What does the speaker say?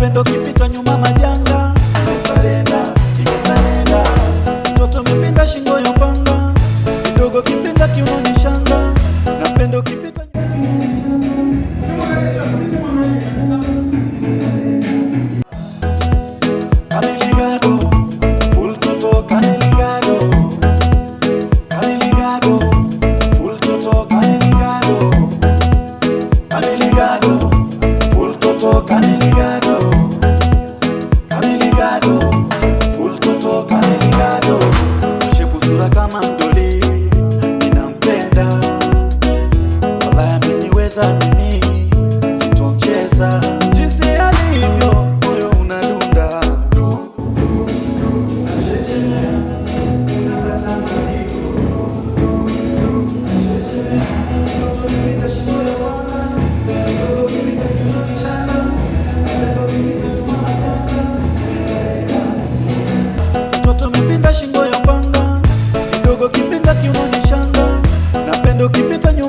Upendo kipita nyuma majanga, imesarenda, imesarenda, mtoto mepinda shingo yopa kama nduli, ninampenda, wala miniweza mimi window, keep it on